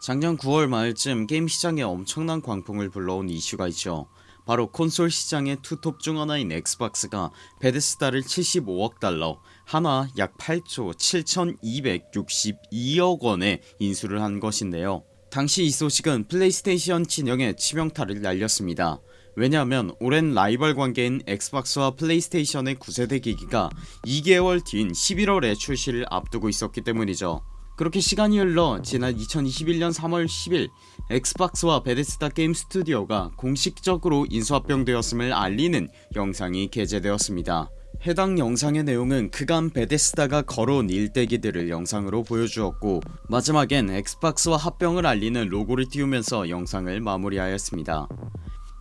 작년 9월 말쯤 게임 시장에 엄청난 광풍을 불러온 이슈가 있죠. 바로 콘솔 시장의 투톱 중 하나인 엑스박스가 베데스다를 75억 달러 한화 약 8조 7262억원에 인수를 한 것인데요. 당시 이 소식은 플레이스테이션 진영에 치명타를 날렸습니다. 왜냐하면 오랜 라이벌 관계인 엑스박스와 플레이스테이션의 9세대 기기가 2개월 뒤인 11월에 출시를 앞두고 있었기 때문이죠 그렇게 시간이 흘러 지난 2021년 3월 10일 엑스박스와 베데스다 게임 스튜디오가 공식적으로 인수합병되었음을 알리는 영상이 게재되었습니다. 해당 영상의 내용은 그간 베데스다가 걸어온 일대기들을 영상으로 보여주었고 마지막엔 엑스박스와 합병을 알리는 로고를 띄우면서 영상을 마무리하였습니다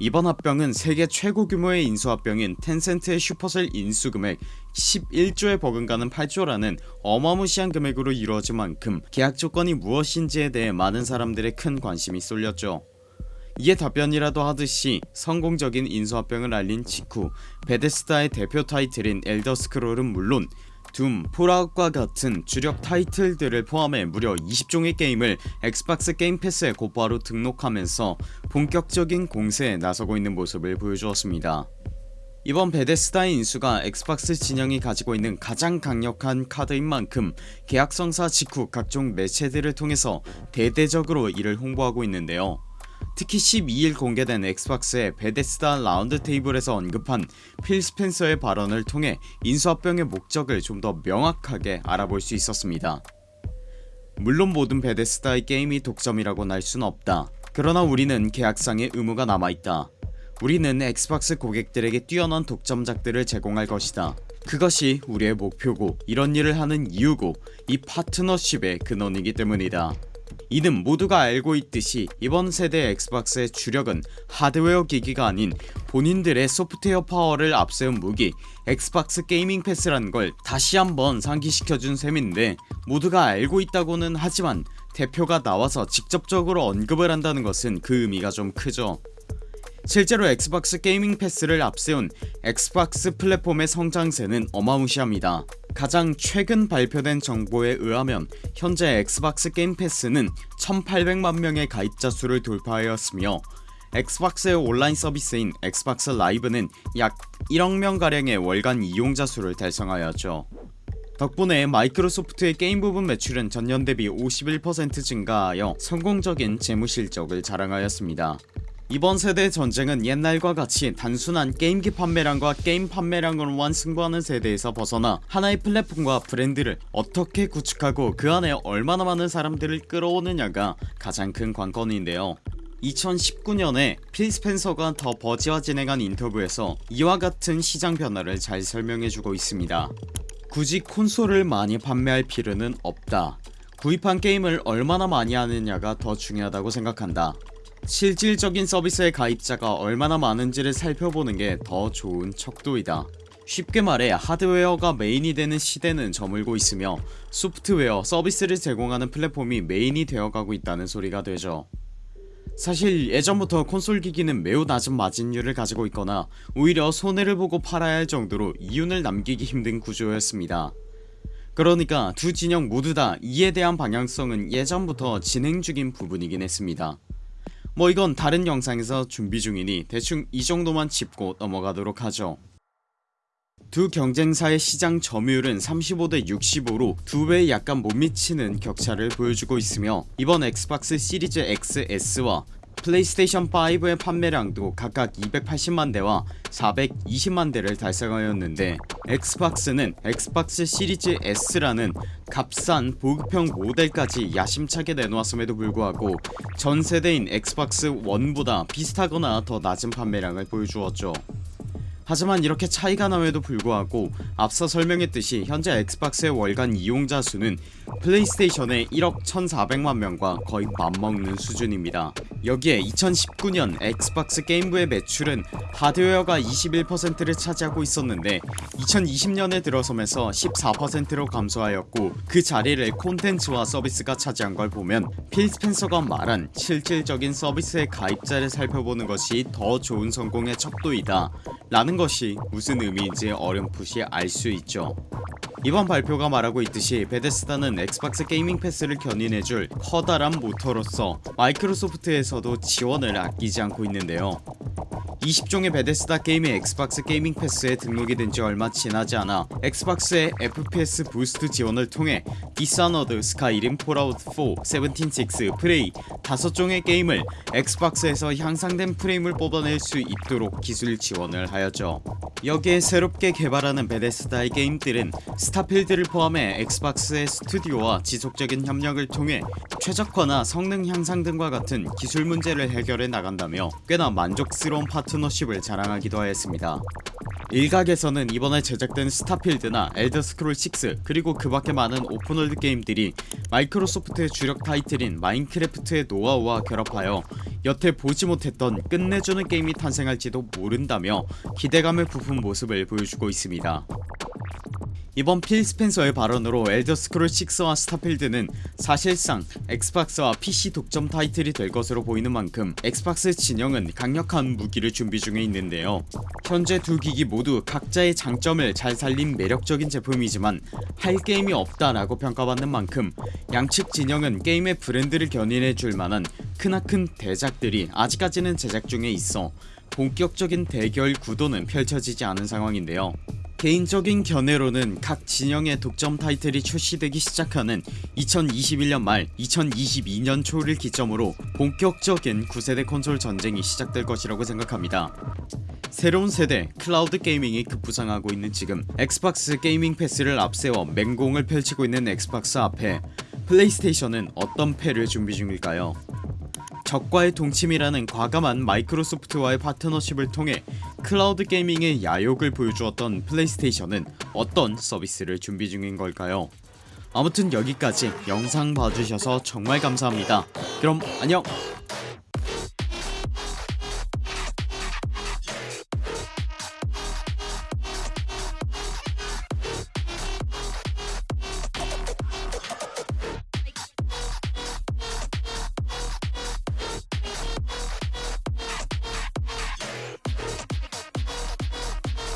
이번 합병은 세계 최고 규모의 인수합병인 텐센트의 슈퍼셀 인수금액 11조에 버금가는 8조라는 어마무시한 금액으로 이루어진 만큼 계약 조건이 무엇인지에 대해 많은 사람들의 큰 관심이 쏠렸죠. 이에 답변이라도 하듯이 성공적인 인수합병을 알린 직후 베데스다의 대표 타이틀인 엘더스크롤은 물론 둠, 폴아웃과 같은 주력 타이틀들을 포함해 무려 20종의 게임을 엑스박스 게임 패스에 곧바로 등록하면서 본격적인 공세에 나서고 있는 모습을 보여주었습니다. 이번 베데스다의 인수가 엑스박스 진영이 가지고 있는 가장 강력한 카드인 만큼 계약성사 직후 각종 매체들을 통해서 대대적으로 이를 홍보하고 있는데요 특히 12일 공개된 엑스박스의 베데스다 라운드 테이블에서 언급한 필 스펜서의 발언을 통해 인수합병의 목적을 좀 더 명확하게 알아볼 수 있었습니다. 물론 모든 베데스다의 게임이 독점이라고는 할순 없다. 그러나 우리는 계약상의 의무가 남아있다. 우리는 엑스박스 고객들에게 뛰어난 독점작들을 제공할 것이다. 그것이 우리의 목표고 이런 일을 하는 이유고 이 파트너십의 근원이기 때문이다 이는 모두가 알고 있듯이 이번 세대 엑스박스의 주력은 하드웨어 기기가 아닌 본인들의 소프트웨어 파워를 앞세운 무기 엑스박스 게이밍 패스라는 걸 다시 한번 상기시켜준 셈인데 모두가 알고 있다고는 하지만 대표가 나와서 직접적으로 언급을 한다는 것은 그 의미가 좀 크죠. 실제로 엑스박스 게이밍 패스를 앞세운 엑스박스 플랫폼의 성장세는 어마무시합니다 가장 최근 발표된 정보에 의하면 현재 엑스박스 게임 패스는 1800만명의 가입자 수를 돌파하였으며 엑스박스의 온라인 서비스인 엑스박스 라이브는 약 1억명가량의 월간 이용자 수를 달성하였죠. 덕분에 마이크로소프트의 게임 부분 매출은 전년 대비 51% 증가하여 성공적인 재무실적을 자랑하였습니다 이번 세대 전쟁은 옛날과 같이 단순한 게임기 판매량과 게임 판매량으로만 승부하는 세대에서 벗어나 하나의 플랫폼과 브랜드를 어떻게 구축하고 그 안에 얼마나 많은 사람들을 끌어오느냐가 가장 큰 관건인데요. 2019년에 필 스펜서가 더 버지와 진행한 인터뷰에서 이와 같은 시장 변화를 잘 설명해주고 있습니다. 굳이 콘솔을 많이 판매할 필요는 없다. 구입한 게임을 얼마나 많이 하느냐가 더 중요하다고 생각한다 실질적인 서비스의 가입자가 얼마나 많은지를 살펴보는 게 더 좋은 척도이다. 쉽게 말해 하드웨어가 메인이 되는 시대는 저물고 있으며 소프트웨어 서비스를 제공하는 플랫폼이 메인이 되어가고 있다는 소리가 되죠. 사실 예전부터 콘솔 기기는 매우 낮은 마진율을 가지고 있거나 오히려 손해를 보고 팔아야 할 정도로 이윤을 남기기 힘든 구조였습니다. 그러니까 두 진영 모두 다 이에 대한 방향성은 예전부터 진행 중인 부분이긴 했습니다 뭐 이건 다른 영상에서 준비 중이니 대충 이 정도만 짚고 넘어가도록 하죠. 두 경쟁사의 시장 점유율은 35대 65로 두 배에 약간 못 미치는 격차를 보여주고 있으며 이번 엑스박스 시리즈 XS와 플레이스테이션 5의 판매량도 각각 280만대와 420만대를 달성하였는데 엑스박스는 엑스박스 시리즈 S라는 값싼 보급형 모델까지 야심차게 내놓았음에도 불구하고 전세대인 엑스박스 1보다 비슷하거나 더 낮은 판매량을 보여주었죠 하지만 이렇게 차이가 남에도 불구하고 앞서 설명했듯이 현재 엑스박스의 월간 이용자 수는 플레이스테이션의 1억 1400만명과 거의 맞먹는 수준입니다. 여기에 2019년 엑스박스 게임부의 매출은 하드웨어가 21%를 차지하고 있었는데 2020년에 들어서면서 14%로 감소하였고 그 자리를 콘텐츠와 서비스가 차지한 걸 보면 필 스펜서가 말한 실질적인 서비스의 가입자를 살펴보는 것이 더 좋은 성공의 척도이다 라는 것이 무슨 의미인지 어렴풋이 알 수 있죠. 이번 발표가 말하고 있듯이 베데스다는 엑스박스 게이밍 패스를 견인해줄 커다란 모터로서 마이크로소프트에서도 지원을 아끼지 않고 있는데요. 20종의 베데스다 게임이 엑스박스 게이밍 패스에 등록이 된 지 얼마 지나지 않아 엑스박스의 FPS Boost 지원을 통해 디스아너드, 스카이림, 폴아웃4, Seventy Six, 프레이 5종의 게임을 엑스박스에서 향상된 프레임을 뽑아낼 수 있도록 기술 지원을 하였죠. 여기에 새롭게 개발하는 베데스다의 게임들은 스타필드를 포함해 엑스박스의 스튜디오와 지속적인 협력을 통해 최적화나 성능 향상 등과 같은 기술 문제를 해결해 나간다며 꽤나 만족스러운 파트너십을 자랑하기도 하였습니다 일각에서는 이번에 제작된 스타필드나 엘더스크롤6 그리고 그 밖에 많은 open world 게임들이 마이크로소프트의 주력 타이틀인 마인크래프트의 노하우와 결합하여 여태 보지 못했던 끝내주는 게임이 탄생할지도 모른다며 기대감을 부푼 모습을 보여주고 있습니다 이번 필 스펜서의 발언으로 엘더스크롤6와 스타필드는 사실상 엑스박스와 PC 독점 타이틀이 될 것으로 보이는 만큼 엑스박스 진영은 강력한 무기를 준비 중에 있는데요. 현재 두 기기 모두 각자의 장점을 잘 살린 매력적인 제품이지만 할 게임이 없다라고 평가받는 만큼 양측 진영은 게임의 브랜드를 견인해줄 만한 크나큰 대작들이 아직까지는 제작 중에 있어 본격적인 대결 구도는 펼쳐지지 않은 상황인데요 개인적인 견해로는 각 진영의 독점 타이틀이 출시되기 시작하는 2021년 말 2022년 초를 기점으로 본격적인 9세대 콘솔 전쟁이 시작될 것이라고 생각합니다. 새로운 세대 클라우드 gaming이 급부상하고 있는 지금 엑스박스 게이밍 패스를 앞세워 맹공을 펼치고 있는 엑스박스 앞에 플레이스테이션은 어떤 패를 준비 중일까요 적과의 동침이라는 과감한 마이크로소프트와의 파트너십을 통해 클라우드 게이밍의 야욕을 보여주었던 플레이스테이션은 어떤 서비스를 준비 중인 걸까요? 아무튼 여기까지 영상 봐주셔서 정말 감사합니다. 그럼 안녕